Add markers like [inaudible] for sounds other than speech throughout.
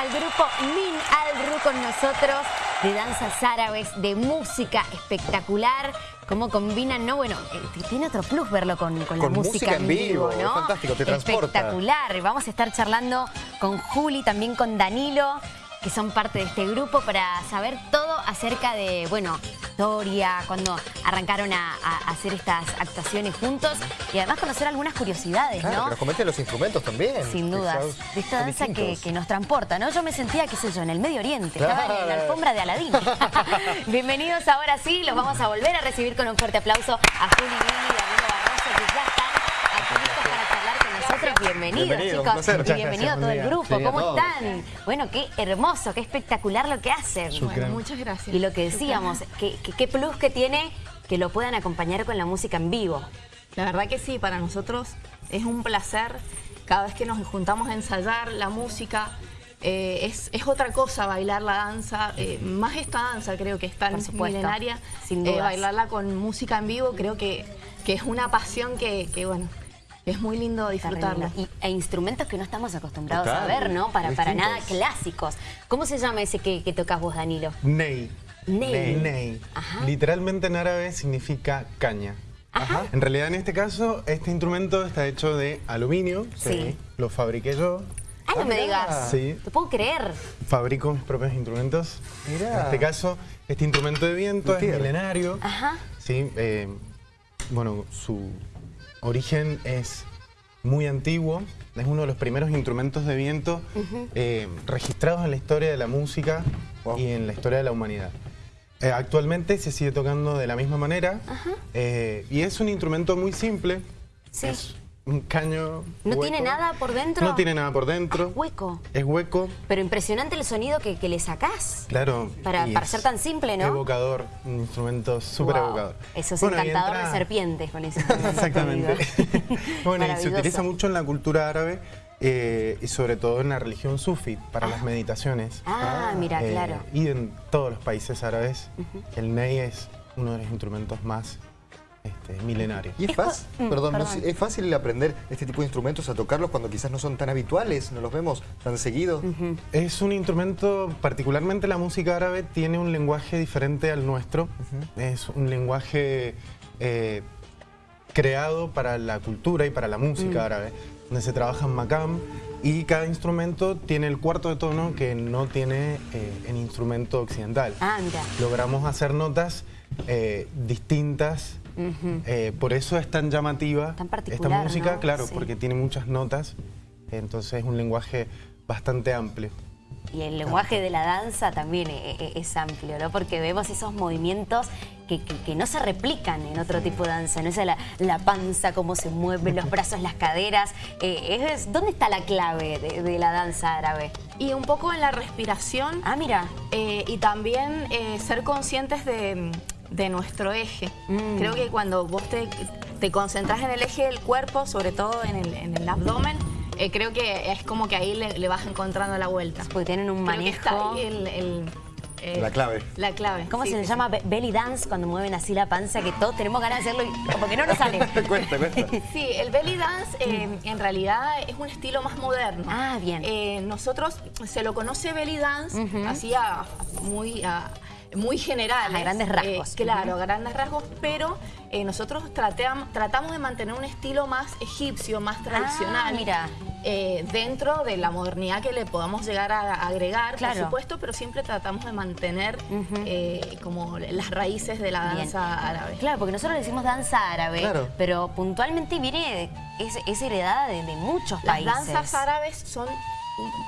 al grupo Min Al con nosotros de danzas árabes, de música espectacular. Cómo combinan, ¿no? Bueno, eh, tiene otro plus verlo con, con, la música, música en vivo, ¿no? es fantástico, te transporta. Espectacular. Vamos a estar charlando con Juli, también con Danilo, que son parte de este grupo para saber todo acerca de, bueno, historia, cuando arrancaron a, a hacer estas actuaciones juntos y además conocer algunas curiosidades, Claro, ¿no? que nos comenten los instrumentos también. Sin dudas, de esta danza que, nos transporta, ¿no? Yo me sentía, qué sé yo, en el Medio Oriente, estaba en la alfombra de Aladín. [laughs] Bienvenidos ahora sí, los vamos a volver a recibir con un fuerte aplauso a Juli y Danilo Barroso, que ya están aquí listos para nosotros. Bienvenidos, Bienvenido, un chicos. placer. Y bienvenido a todo el grupo. Sí, ¿Cómo están? Bueno, qué hermoso, qué espectacular lo que hacen. Bueno, muchas gracias. Y lo que decíamos, que- que- qué plus que tiene que lo puedan acompañar con la música en vivo. La verdad que sí, para nosotros es un placer cada vez que nos juntamos a ensayar la música. eh, es, es otra cosa bailar la danza, eh, más esta danza creo que es tan Por supuesto, milenaria. sin eh, bailarla con música en vivo creo que, que es una pasión que, que, bueno, es muy lindo lindo. Y, e instrumentos que no estamos acostumbrados Total, a ver, ¿no? Para, para nada clásicos. ¿Cómo se llama ese que, que tocas vos, Danilo? Ney. Ney. Ney. Ajá. Literalmente en árabe significa caña. Ajá. En realidad, en este caso, este instrumento está hecho de aluminio. Sí. Lo fabriqué yo. Ah, no me mirá. digas. Sí. Te puedo creer. Fabrico mis propios instrumentos. Mirá. En este caso, este instrumento de viento es milenario. Ajá. Sí, eh, bueno, su origen es muy antiguo. Es uno de los primeros instrumentos de viento eh, registrados en la historia de la música Wow. y en la historia de la humanidad. Eh, actualmente se sigue tocando de la misma manera eh, y es un instrumento muy simple. Sí. Es un caño. ¿No hueco. tiene nada por dentro? No tiene nada por dentro. Ah, hueco. Es hueco. Pero impresionante el sonido que, que le sacás. Claro. Para- es ser tan simple, ¿no? Evocador, un instrumento súper Wow. evocador. Eso es Bueno, encantador entra- de serpientes con [laughs] ese instrumento, Exactamente. [laughs] [laughs] bueno, y se utiliza mucho en la cultura árabe eh, y sobre todo en la religión sufi para las meditaciones. Ah, mira, Eh, claro. Y en todos los países árabes, el ney es uno de los instrumentos más este, milenarios. Y es Es fácil, Mm, perdón, no perdón. sé, es fácil aprender este tipo de instrumentos a tocarlos cuando quizás no son tan habituales, no los vemos tan seguido. Es un instrumento, particularmente la música árabe, tiene un lenguaje diferente al nuestro. Es un lenguaje eh, creado para la cultura y para la música árabe, donde se trabaja en macam y cada instrumento tiene el cuarto de tono que no tiene eh, el instrumento occidental. Ah, mira. Logramos hacer notas eh, distintas. Eh, por eso es tan llamativa Tan esta particular, música, ¿no? claro, Sí. porque tiene muchas notas, entonces es un lenguaje bastante amplio. Y el lenguaje de la danza también e- e- es amplio, ¿no? Porque vemos esos movimientos que, que- que no se replican en otro tipo de danza, ¿no? Esa la, la panza, cómo se mueven, los brazos, las caderas. Eh, es- ¿Dónde está la clave de, de la danza árabe? Y un poco en la respiración Ah, mira. eh, y también eh, ser conscientes de, de nuestro eje. Mm. Creo que cuando vos te, te concentras en el eje del cuerpo, sobre todo en el, en el abdomen, eh, creo que es como que ahí le, le vas encontrando la vuelta. Porque tienen un Creo que está manejo. ahí el- el, eh, La clave. La clave. ¿Cómo sí, se sí, le sí. llama? Be- Belly dance, cuando mueven así la panza, que todos tenemos ganas de hacerlo y como que no nos sale. [laughs] cuesta, cuesta. Sí, el belly dance eh, en realidad es un estilo más moderno. Ah, bien. Eh, nosotros se lo conoce belly dance, así a- muy a- muy generales. A grandes rasgos. Eh, claro, a grandes rasgos, pero eh, nosotros trateam- tratamos de mantener un estilo más egipcio, más tradicional. Ah, mira. eh, dentro de la modernidad que le podamos llegar a agregar, Claro. por supuesto, pero siempre tratamos de mantener eh, como las raíces de la Bien. danza árabe. Claro, porque nosotros le decimos danza árabe, Claro. pero puntualmente viene, es, es heredada de, de muchos Las países. danzas árabes son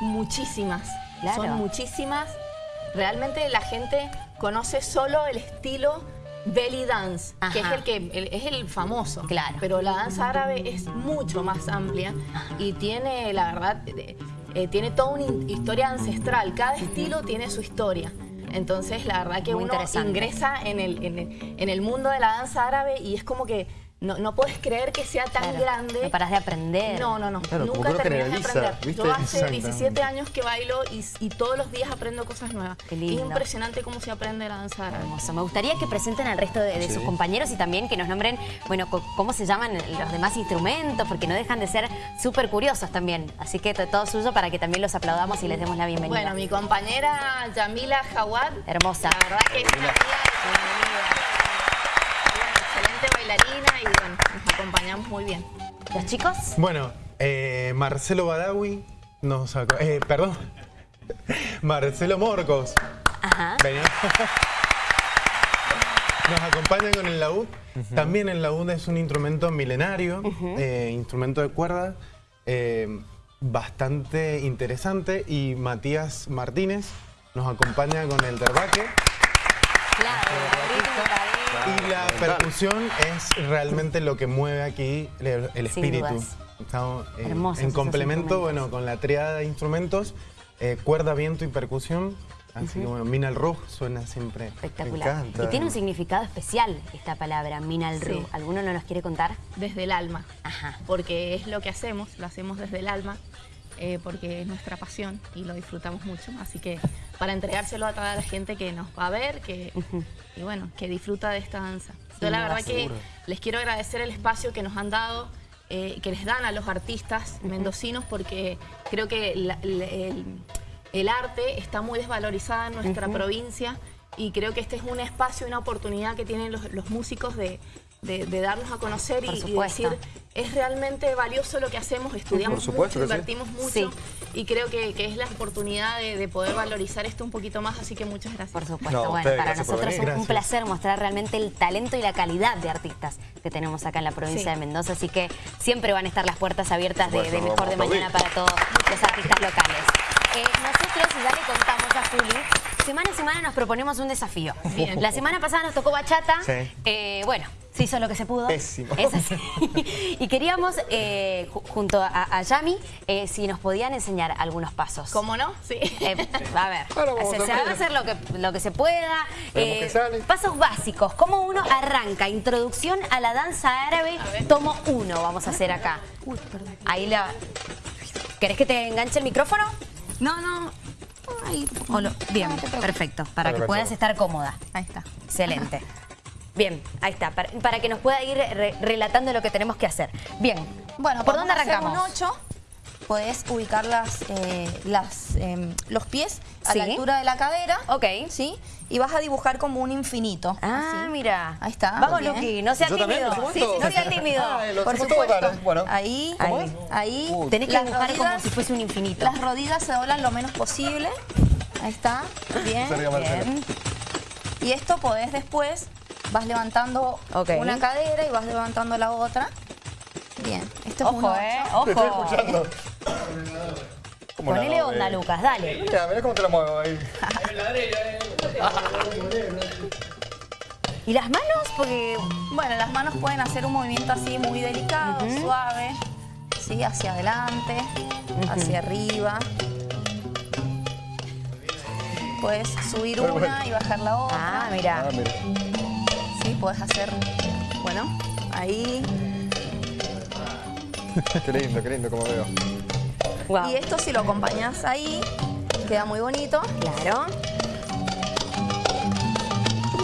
muchísimas, Claro. son muchísimas. Realmente la gente conoce solo el estilo belly dance, que es el que el- es el famoso. Claro. Pero la danza árabe es mucho más amplia y tiene, la verdad, eh, tiene toda una historia ancestral. Cada estilo tiene su historia. Entonces, la verdad que Muy uno ingresa en el, en, el, en el mundo de la danza árabe y es como que no, no puedes creer que sea tan Claro, grande. No paras de aprender. No, no, no. Claro, Nunca terminas de aprender. ¿viste? Yo hace Exactamente. 17 años que bailo y, y todos los días aprendo cosas nuevas. Qué lindo. Es impresionante cómo se aprende la danza árabe. Hermoso. Me gustaría que presenten al resto de, de Sí. sus compañeros y también que nos nombren, bueno, co- cómo se llaman los demás instrumentos, porque no dejan de ser súper curiosos también. Así que to- todo suyo para que también los aplaudamos y les demos la bienvenida. Bueno, mi compañera Yamila Jawad. Hermosa. La verdad que es una amiga bailarina y bueno, nos acompañamos muy bien. ¿Los chicos? Bueno, eh, Marcelo Badawi nos... Eh, perdón. [laughs] Marcelo Morcos. Ajá. Venía. Nos acompaña con el laúd. También el laúd es un instrumento milenario, eh, instrumento de cuerda, eh, bastante interesante. Y Matías Martínez nos acompaña con el terbaque. Claro, Y la percusión es realmente lo que mueve aquí el, espíritu. Estamos eh, en complemento, bueno, con la triada de instrumentos, eh, cuerda, viento y percusión. Así que bueno, Minal Ruj suena siempre. Espectacular. Y tiene un significado especial esta palabra, Minal Ru. Sí. ¿Alguno no nos quiere contar? Desde el alma. Ajá. Porque es lo que hacemos, lo hacemos desde el alma. eh, porque es nuestra pasión y lo disfrutamos mucho. Así que para entregárselo a toda la gente que nos va a ver, que, y bueno, que disfruta de esta danza. Yo la verdad que les quiero agradecer el espacio que nos han dado, eh, que les dan a los artistas mendocinos, porque creo que la- la- el, el arte está muy desvalorizado en nuestra provincia y creo que este es un espacio, una oportunidad que tienen los, los músicos de, de- de darnos a conocer y- decir, es realmente valioso lo que hacemos, estudiamos supuesto mucho, sí. invertimos mucho Sí. y creo que, que es la oportunidad de, de poder valorizar esto un poquito más, así que muchas gracias. Por supuesto. No, bueno, para nosotros es un placer mostrar realmente el talento y la calidad de artistas que tenemos acá en la provincia Sí. de Mendoza. Así que siempre van a estar las puertas abiertas de, Mejor de Mañana para todos los artistas locales. Eh, nosotros, ya le contamos a Juli, semana a semana nos proponemos un desafío. Bien. La semana pasada nos tocó bachata. Sí. Eh, bueno, se hizo lo que se pudo. Pésimo. Es así. y queríamos, eh, ju- junto a, a Yami, eh, si nos podían enseñar algunos pasos. ¿Cómo no? Sí. Eh, a ver, se, va a hacer lo que, lo que se pueda. Eh. Pasos básicos. ¿Cómo uno arranca? Introducción a la danza árabe. Tomo uno vamos a hacer acá. Uy, perdón. Ahí la... ¿Querés que te enganche el micrófono? No, no. Ay, O lo- Bien, perfecto. Para que puedas estar cómoda. Ahí está. Excelente. Bien, ahí está. Para, para que nos pueda ir re- relatando lo que tenemos que hacer. Bien. Bueno, ¿por dónde a hacer arrancamos? un 8. Podés ubicar las, eh, las, em, los pies a la altura de la cadera. Ok. ¿Sí? Y vas a dibujar como un infinito. Ah, así. mira. Ahí está, Vamos. Luqui, no sea tímido. ¿Lo hacemos Sí, sí, no sea tímido. [laughs] Ah, Por supuesto. Bueno. Ahí, ¿Cómo ahí. Tenés que Las dibujar como rodillas- si fuese un infinito. Las rodillas se doblan lo menos posible. Ahí está. [laughs] Bien. Bien. Y esto podés después, vas levantando Ok. una cadera y vas levantando la otra. Bien. Esto es un Ojo, ocho. eh. Ojo. escuchando. ¿Cómo Ponele onda? Lucas, dale. Mira, mira cómo te la muevo ahí. [laughs] ¿Y las manos? Porque... Bueno, las manos pueden hacer un movimiento así muy delicado, suave, ¿sí? hacia adelante, hacia arriba. Puedes subir una y bajar la otra. Ah, mira. Ah, mira. Sí, puedes hacer, bueno, ahí. [laughs] Qué lindo, qué lindo como veo. Wow. Y esto si lo acompañas ahí, queda muy bonito. Claro.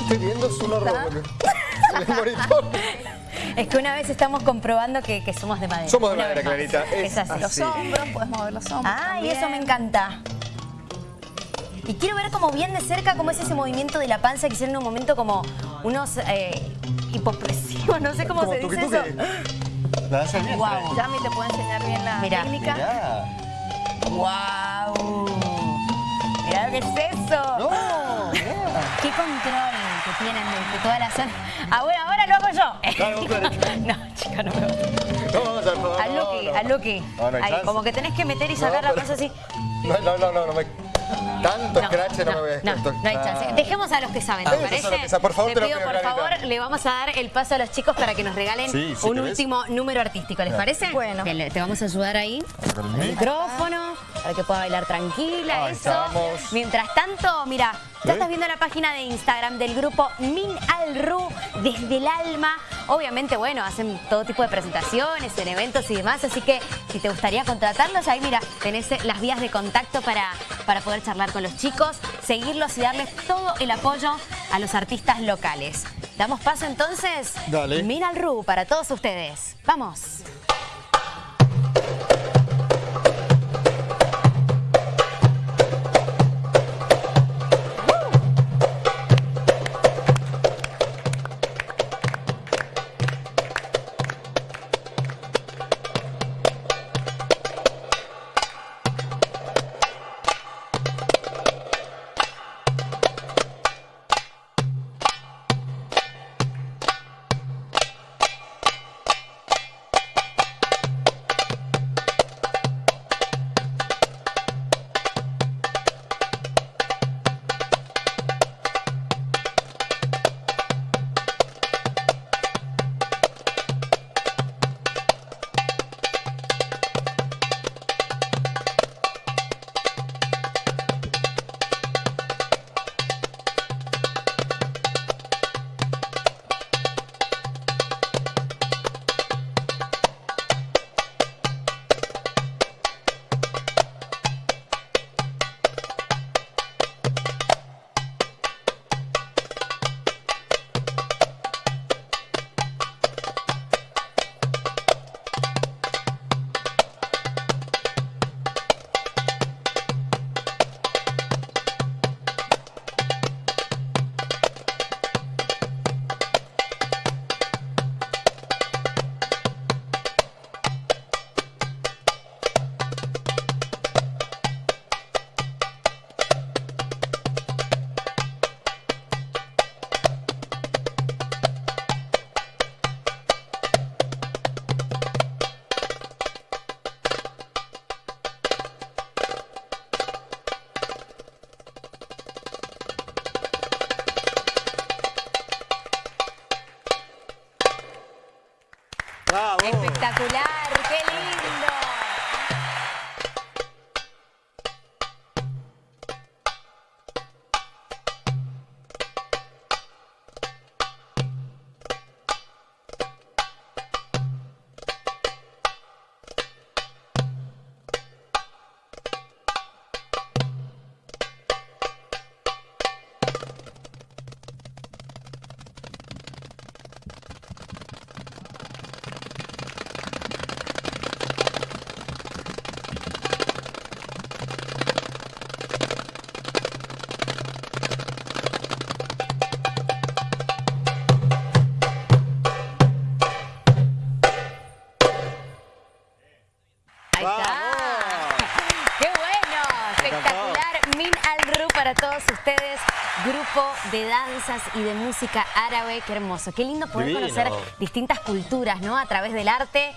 Estoy viendo es un horror. Es que una vez estamos comprobando que, que somos de madera. Somos de madera. Clarita. Es Es así. Los hombros, puedes mover los hombros. Ah, y eso me encanta. Y quiero ver como bien de cerca cómo es ese movimiento de la panza que hicieron en un momento como unos eh, hipopresivos, no sé cómo Como se dice eso. La del vientre. Guau. Yami te puede enseñar bien la Mirá. técnica. Mirá. ¡Wow! Mirá qué es eso. No, mirá. Qué control que tienen de, toda la zona. Ah, bueno, ahora lo hago yo. No, chica, no me No, vamos a Lucky, no, no. al Lucky. No, no como que tenés que meter y sacar No, la cosa así. No, no, no, no, no me... Tanto scratch no, me voy a no, no hay chance. Dejemos a los que saben, ¿te Ah, parece? que. Por favor, Te te lo pido, pido, por favor, le vamos a dar el paso a los chicos para que nos regalen Sí, sí, un último número artístico, ¿les parece? Bueno. Te vamos a ayudar ahí. El El mic. micrófono, para que pueda bailar tranquila, eso. estamos. Mientras tanto, mira, ya estás viendo la página de Instagram del grupo Min Al Ru desde el alma. Obviamente, bueno, hacen todo tipo de presentaciones, en eventos y demás, así que si te gustaría contratarlos, ahí mira, tenés eh, las vías de contacto para, para poder charlar con los chicos, seguirlos y darles todo el apoyo a los artistas locales. ¿Damos paso entonces? Dale. Min Al Ru para todos ustedes. ¡Vamos! De danzas y de música árabe. Qué hermoso. Qué lindo poder Divino. conocer distintas culturas, ¿no? A través del arte.